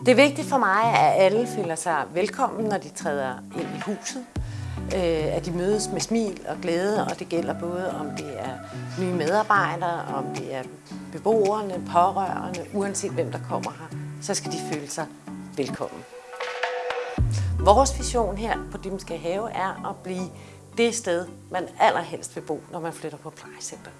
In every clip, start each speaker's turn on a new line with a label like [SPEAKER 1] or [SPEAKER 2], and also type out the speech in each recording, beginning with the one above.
[SPEAKER 1] Det er vigtigt for mig, at alle føler sig velkommen, når de træder ind i huset. Øh, at de mødes med smil og glæde, og det gælder både om det er nye medarbejdere, om det er beboerne, pårørende, uanset hvem der kommer her, så skal de føle sig velkommen. Vores vision her på Dimske Have er at blive det sted, man allerhelst vil bo, når man flytter på plejecenter.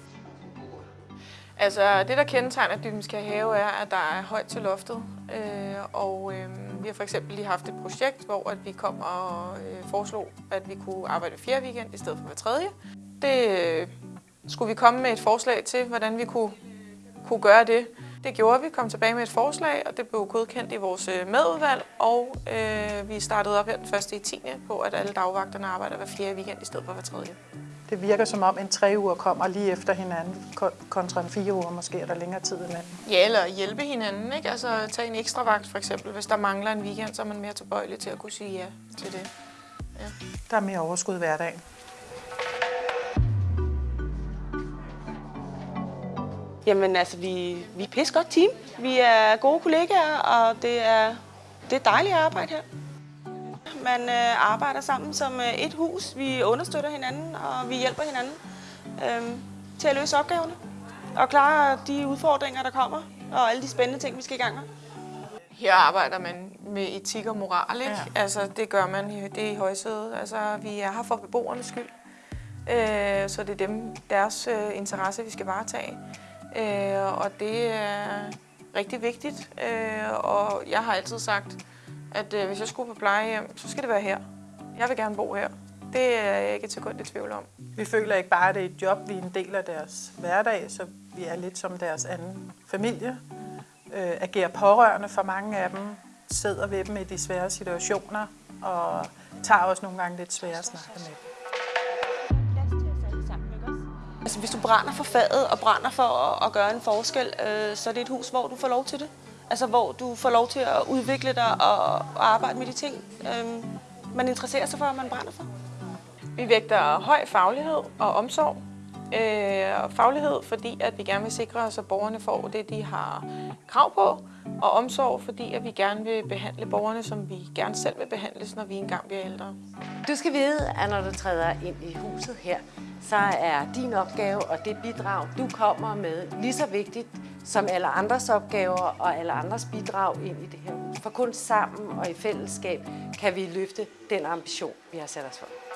[SPEAKER 2] Altså det, der kendetegner Dybdenskær Have, er, at der er højt til loftet. Øh, og øh, vi har for eksempel lige haft et projekt, hvor at vi kom og øh, foreslog, at vi kunne arbejde hver fjerde weekend i stedet for hver tredje. Det øh, skulle vi komme med et forslag til, hvordan vi kunne, kunne gøre det. Det gjorde vi, kom tilbage med et forslag, og det blev godkendt i vores øh, medudvalg, og øh, vi startede op her den første i 10. på, at alle dagvagterne arbejder hver fjerde weekend i stedet for hver tredje.
[SPEAKER 3] Det virker som om en tre uger kommer lige efter hinanden, ko- kontra en fire uger måske er der længere tid imellem.
[SPEAKER 2] Ja, eller hjælpe hinanden, ikke? Altså tage en ekstra vagt for eksempel. Hvis der mangler en weekend, så er man mere tilbøjelig til at kunne sige ja til det.
[SPEAKER 3] Der er mere overskud i hverdagen.
[SPEAKER 4] Jamen altså, vi, vi er et godt team. Vi er gode kollegaer, og det er, det er dejligt at arbejde her. Man øh, arbejder sammen som øh, et hus. Vi understøtter hinanden, og vi hjælper hinanden øh, til at løse opgaverne. Og klare de udfordringer, der kommer, og alle de spændende ting, vi skal i gang med.
[SPEAKER 2] Her arbejder man med etik og moral, ikke?
[SPEAKER 3] Ja.
[SPEAKER 2] Altså, det gør man i, det er i højsædet. Altså, vi er her for beboernes skyld. Øh, så det er dem, deres øh, interesse, vi skal varetage. Øh, og det er rigtig vigtigt. Øh, og jeg har altid sagt, at øh, hvis jeg skulle på plejehjem, så skal det være her. Jeg vil gerne bo her. Det er jeg ikke et sekund i tvivl om.
[SPEAKER 3] Vi føler ikke bare, at det er et job, vi er en del af deres hverdag, så vi er lidt som deres anden familie. Øh, agerer pårørende for mange af dem, sidder ved dem i de svære situationer, og tager også nogle gange lidt svære snakke med dem.
[SPEAKER 4] Altså, hvis du brænder for faget og brænder for at, at gøre en forskel, øh, så er det et hus, hvor du får lov til det. Altså, hvor du får lov til at udvikle dig og, og arbejde med de ting, øh, man interesserer sig for, og man brænder for.
[SPEAKER 2] Vi vægter høj faglighed og omsorg. Øh, og faglighed, fordi at vi gerne vil sikre os, at borgerne får det, de har krav på. Og omsorg, fordi at vi gerne vil behandle borgerne, som vi gerne selv vil behandles, når vi engang bliver ældre.
[SPEAKER 1] Du skal vide, at når du træder ind i huset her, så er din opgave og det bidrag, du kommer med, lige så vigtigt som alle andres opgaver og alle andres bidrag ind i det her hus. For kun sammen og i fællesskab kan vi løfte den ambition, vi har sat os for.